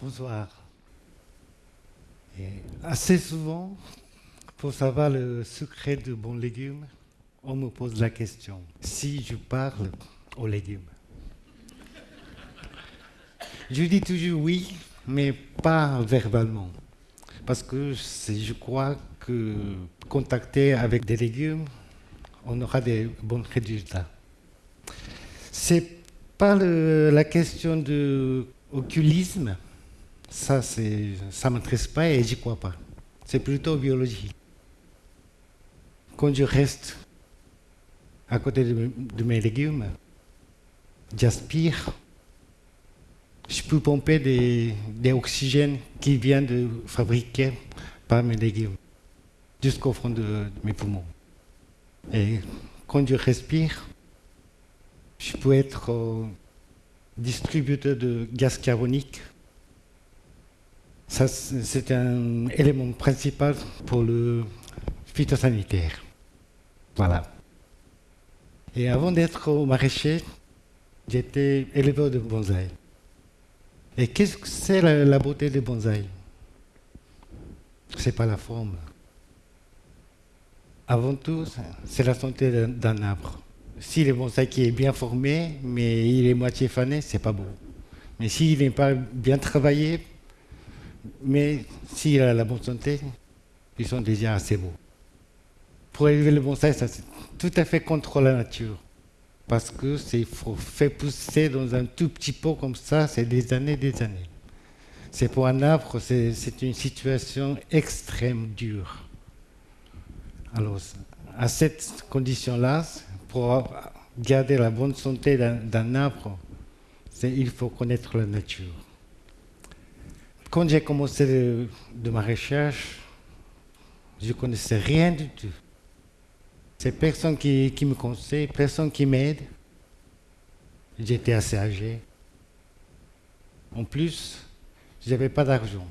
Bonsoir. assez souvent, pour savoir le secret de bons légumes, on me pose la question si je parle aux légumes. Je dis toujours oui, mais pas verbalement. Parce que je crois que contacter avec des légumes, on aura des bons résultats. C'est pas la question de occulisme, ça, ça ne m'intéresse pas et j'y crois pas. C'est plutôt biologie. Quand je reste à côté de, mes légumes, j'aspire, je peux pomper des, des oxygènes qui viennent de fabriquer par mes légumes jusqu'au fond de, mes poumons. Et quand je respire, je peux être euh, distributeur de gaz carbonique ça, c'est un élément principal pour le phytosanitaire. Voilà. Et avant d'être au maraîcher, j'étais éleveur de bonsaï. Et qu'est-ce que c'est la, beauté des bonsaï? C'est pas la forme. Avant tout, c'est la santé d'un arbre. Si le bonsaï qui est bien formé, mais il est moitié fané, c'est pas beau. Mais s'il n'est pas bien travaillé, mais s'il a la bonne santé, ils sont déjà assez beaux. Pour élever le bonsai, ça c'est tout à fait contre la nature. Parce que c'est faire pousser dans un tout petit pot comme ça, c'est des années, des années. C'est pour un arbre, c'est une situation extrême dure. Alors, à cette condition-là, pour garder la bonne santé d'un arbre, il faut connaître la nature quand j'ai commencé de, ma recherche, je ne connaissais rien du tout. C'est personne qui, me conseille, personne qui m'aide. J'étais assez âgé. En plus, je n'avais pas d'argent.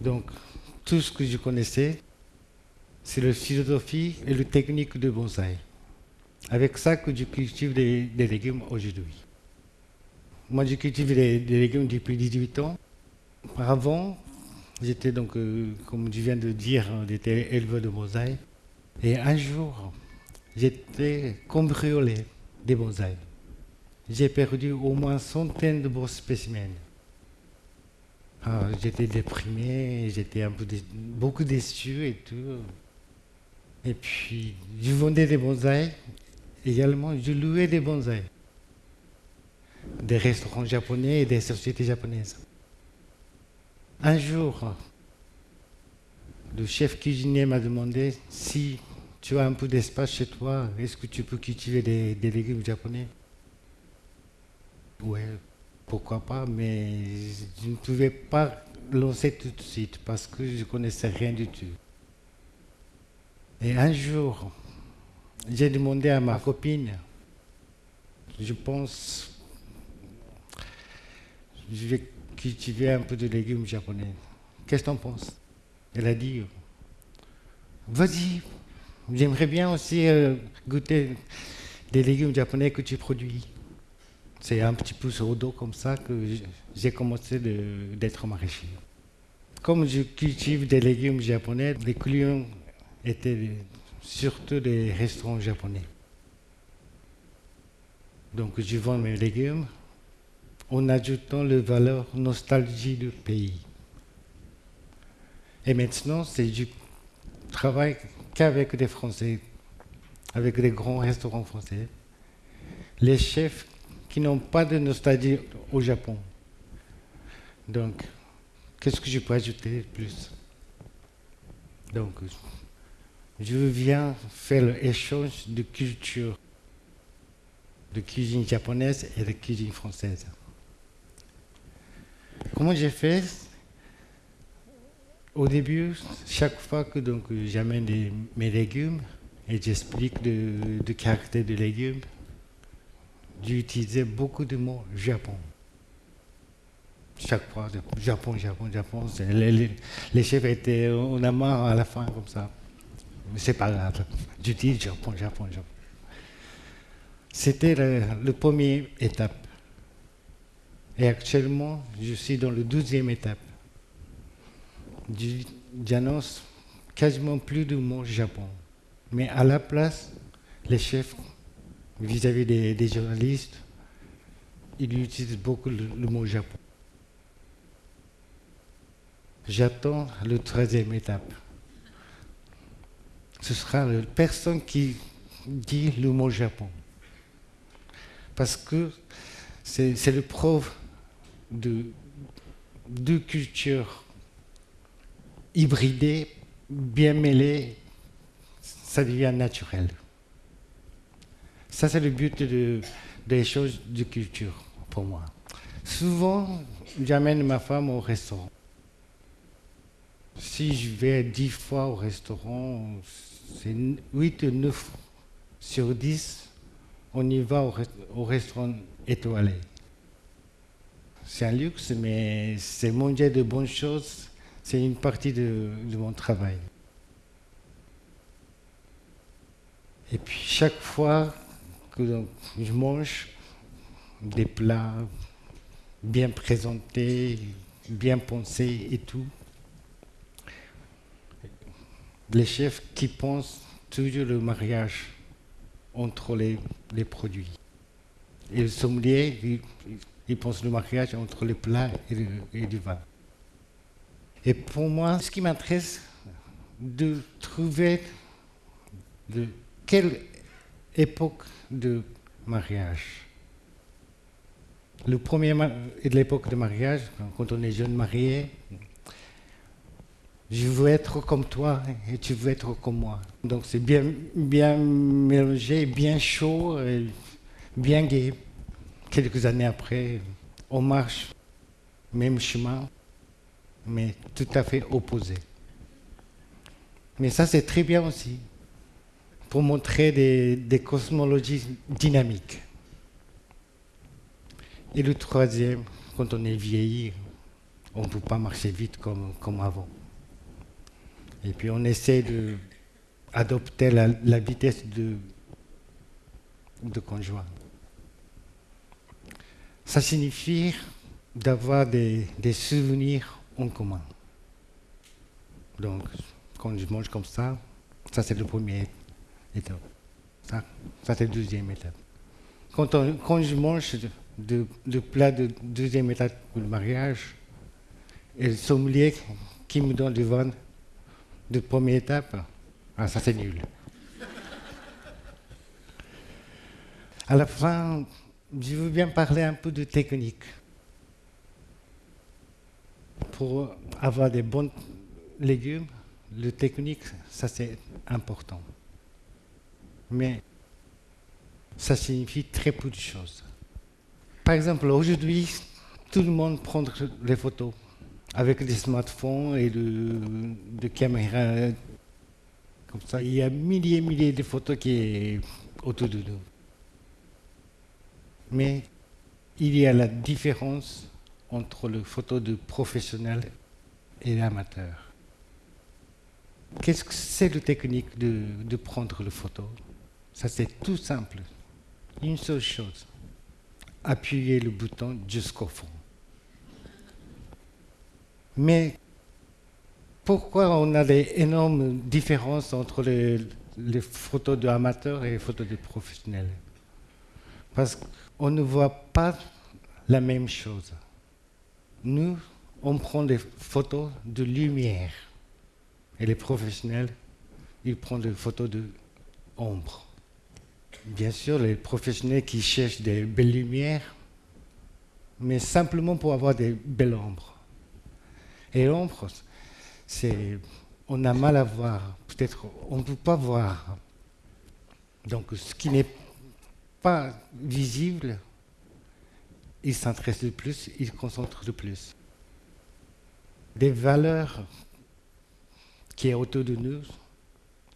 Donc, tout ce que je connaissais, c'est la philosophie et la technique de bonsaï. Avec ça que je cultive des légumes aujourd'hui. Moi, j'ai cultivé des, légumes depuis 18 ans. Auparavant, j'étais donc, euh, comme je viens de dire, j'étais éleveur de bonsaï. Et un jour, j'étais cambriolé des bonsaïs. J'ai perdu au moins centaines de beaux spécimens. Ah, j'étais déprimé, j'étais un peu beaucoup déçu et tout. Et puis, je vendais des bonsaïs. Également, je louais des bonsaïs des restaurants japonais et des sociétés japonaises. Un jour, le chef cuisinier m'a demandé si tu as un peu d'espace chez toi, est-ce que tu peux cultiver des, légumes japonais? Oui, pourquoi pas, mais je ne pouvais pas lancer tout de suite parce que je ne connaissais rien du tout. Et un jour, j'ai demandé à ma copine, je pense je vais cultiver un peu de légumes japonais. Qu'est-ce que tu en penses Elle a dit, vas-y, j'aimerais bien aussi euh, goûter des légumes japonais que tu produis. C'est un petit peu sur le dos comme ça que j'ai commencé d'être maraîcher. Comme je cultive des légumes japonais, les clients étaient surtout des restaurants japonais. Donc je vends mes légumes en ajoutant le valeur nostalgie du pays. Et maintenant, c'est du travail qu'avec des Français, avec des grands restaurants français. Les chefs qui n'ont pas de nostalgie au Japon. Donc, qu'est-ce que je peux ajouter de plus? Donc, je viens faire l'échange de culture, de cuisine japonaise et de cuisine française. Comment j'ai fait? Au début, chaque fois que donc, j'amène mes légumes et j'explique le, caractère des légumes, j'utilisais beaucoup de mots Japon. Chaque fois, Japon, Japon, Japon. Les, chefs étaient en amant à la fin comme ça. Mais c'est pas grave. J'utilise Japon, Japon, Japon. C'était la première étape. Et actuellement, je suis dans la douzième étape. J'annonce quasiment plus de mots Japon. Mais à la place, les chefs, vis-à-vis des, journalistes, ils utilisent beaucoup le, mot Japon. J'attends la troisième étape. Ce sera la personne qui dit le mot Japon. Parce que c'est le preuve de deux cultures hybridées, bien mêlées, ça devient naturel. Ça, c'est le but des choses de culture pour moi. Souvent, j'amène ma femme au restaurant. Si je vais dix fois au restaurant, c'est 8 ou 9 sur 10, on y va au, restaurant étoilé. C'est un luxe, mais c'est manger de bonnes choses, c'est une partie de, mon travail. Et puis chaque fois que je mange des plats bien présentés, bien pensés et tout, les chefs qui pensent toujours le mariage entre les, produits. Et le sommelier, pense le mariage entre les plats et, et du vin. Et pour moi, ce qui m'intéresse, de trouver de quelle époque de mariage. Le premier de l'époque de mariage, quand on est jeune marié, je veux être comme toi et tu veux être comme moi. Donc c'est bien, bien mélangé, bien chaud, et bien gai. Quelques années après, on marche même chemin, mais tout à fait opposé. Mais ça c'est très bien aussi, pour montrer des, cosmologies dynamiques. Et le troisième, quand on est vieilli, on ne peut pas marcher vite comme, avant. Et puis on essaie d'adopter la, la, vitesse de, de conjoint. Ça signifie d'avoir des, souvenirs en commun. Donc, quand je mange comme ça, ça c'est le premier étape. Ça, ça c'est la deuxième étape. Quand, quand je mange de, de plat de deuxième étape pour le mariage, et le sommelier qui me donne du vin de première étape, ah, ça c'est nul. À la fin, je veux bien parler un peu de technique. Pour avoir des bons légumes, le technique, ça c'est important. Mais ça signifie très peu de choses. Par exemple, aujourd'hui, tout le monde prend les photos avec des smartphones et de, caméras comme ça. Il y a milliers et milliers de photos qui sont autour de nous. Mais il y a la différence entre le photo de professionnel et l'amateur. Qu'est-ce que c'est la technique de, de prendre le photo? Ça c'est tout simple. Une seule chose. Appuyer le bouton jusqu'au fond. Mais pourquoi on a des énormes différences entre les, photos d'amateurs et les photos de professionnels Parce qu'on ne voit pas la même chose. Nous, on prend des photos de lumière. Et les professionnels, ils prennent des photos de ombre. Bien sûr, les professionnels qui cherchent des belles lumières, mais simplement pour avoir des belles ombres. Et l'ombre, c'est, on a mal à voir. Peut-être on ne peut pas voir. Donc ce qui n'est pas visible, il s'intéresse le plus, il concentre le plus. Des valeurs qui est autour de nous,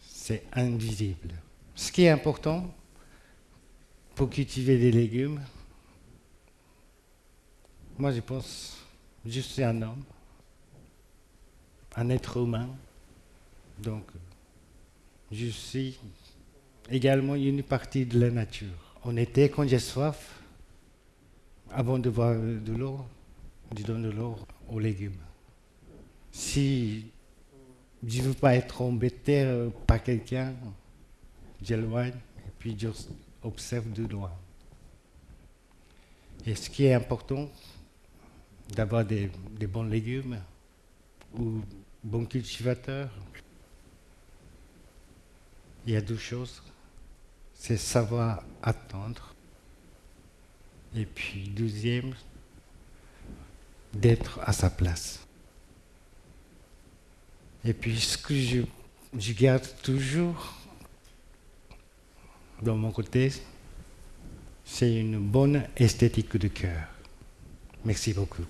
c'est invisible. Ce qui est important pour cultiver des légumes, moi je pense, je suis un homme, un être humain. Donc, je suis également une partie de la nature. En été, quand j'ai soif, avant de boire de l'eau, je donne de l'eau aux légumes. Si je ne veux pas être embêté par quelqu'un, j'éloigne et puis j'observe de loin. Et ce qui est important, d'avoir des, bons légumes ou bons cultivateurs, il y a deux choses. C'est savoir attendre. Et puis, deuxième, d'être à sa place. Et puis ce que je, garde toujours dans mon côté, c'est une bonne esthétique de cœur. Merci beaucoup.